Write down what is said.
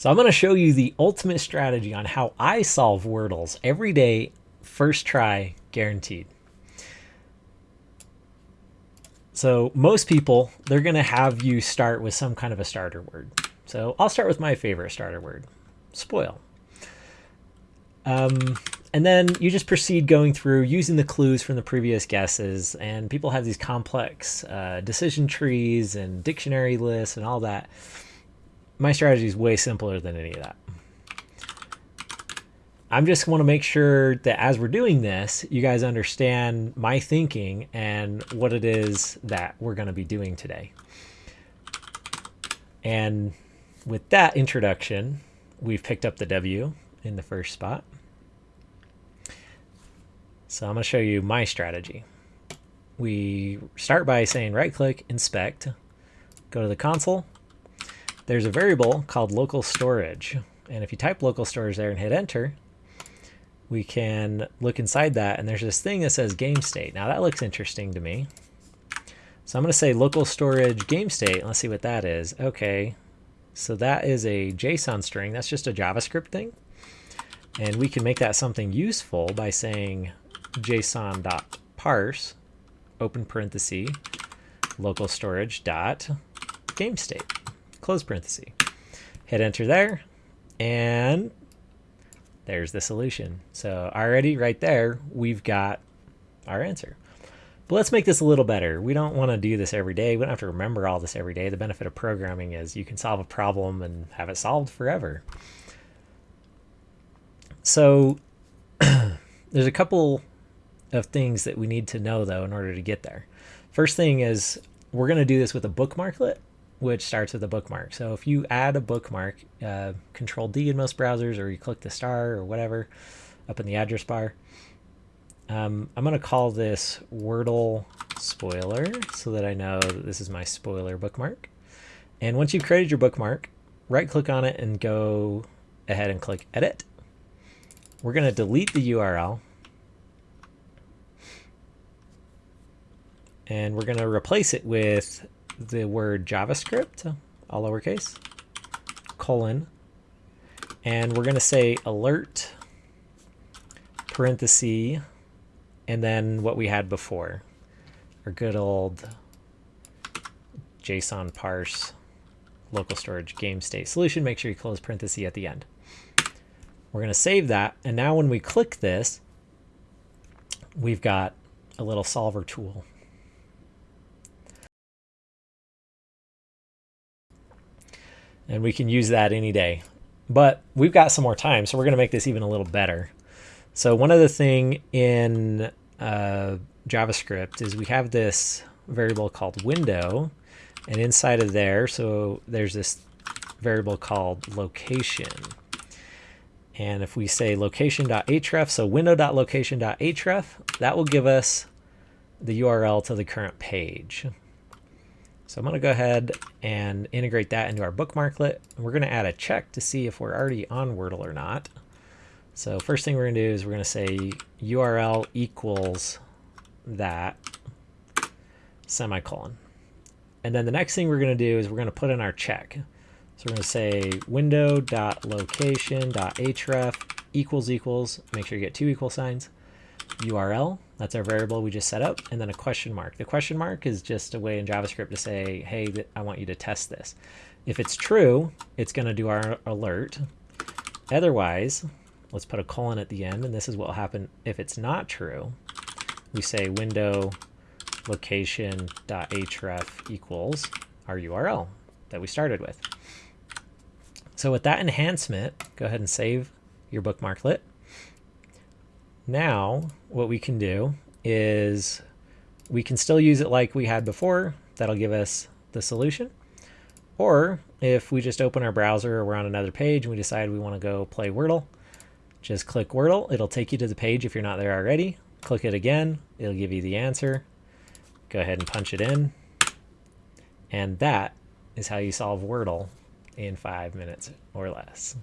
So I'm going to show you the ultimate strategy on how I solve Wordles every day, first try, guaranteed. So most people, they're going to have you start with some kind of a starter word. So I'll start with my favorite starter word, spoil. Um, and then you just proceed going through using the clues from the previous guesses. And people have these complex uh, decision trees and dictionary lists and all that my strategy is way simpler than any of that. I'm just want to make sure that as we're doing this, you guys understand my thinking and what it is that we're going to be doing today. And with that introduction, we've picked up the W in the first spot. So I'm going to show you my strategy. We start by saying right click, inspect, go to the console, there's a variable called local storage. And if you type local storage there and hit enter, we can look inside that and there's this thing that says game state. Now that looks interesting to me. So I'm going to say local storage game state. Let's see what that is. Okay, so that is a JSON string. That's just a JavaScript thing. And we can make that something useful by saying json.parse, open parenthesis, local storage dot game state close parenthesis. Hit enter there, and there's the solution. So already right there, we've got our answer. But let's make this a little better. We don't want to do this every day. We don't have to remember all this every day. The benefit of programming is you can solve a problem and have it solved forever. So there's a couple of things that we need to know though in order to get there. First thing is we're going to do this with a bookmarklet which starts with a bookmark. So if you add a bookmark, uh, Control D in most browsers, or you click the star or whatever up in the address bar, um, I'm going to call this Wordle spoiler so that I know that this is my spoiler bookmark. And once you've created your bookmark, right click on it and go ahead and click edit. We're going to delete the URL and we're going to replace it with the word JavaScript, all lowercase, colon, and we're going to say alert, parenthesis, and then what we had before, our good old JSON parse local storage game state solution. Make sure you close parenthesis at the end. We're going to save that. And now when we click this, we've got a little solver tool. And we can use that any day. But we've got some more time, so we're going to make this even a little better. So one other thing in uh, JavaScript is we have this variable called window, and inside of there, so there's this variable called location. And if we say location.href, so window.location.href, that will give us the URL to the current page. So I'm going to go ahead and integrate that into our bookmarklet. We're going to add a check to see if we're already on Wordle or not. So first thing we're going to do is we're going to say URL equals that semicolon. And then the next thing we're going to do is we're going to put in our check. So we're going to say window.location.href equals equals, make sure you get two equal signs, URL, that's our variable we just set up, and then a question mark. The question mark is just a way in JavaScript to say, hey, I want you to test this. If it's true, it's going to do our alert. Otherwise, let's put a colon at the end, and this is what will happen if it's not true. We say window location.href equals our URL that we started with. So with that enhancement, go ahead and save your bookmarklet. Now, what we can do is we can still use it like we had before. That'll give us the solution. Or if we just open our browser or we're on another page and we decide we want to go play Wordle, just click Wordle. It'll take you to the page if you're not there already. Click it again. It'll give you the answer. Go ahead and punch it in. And that is how you solve Wordle in five minutes or less.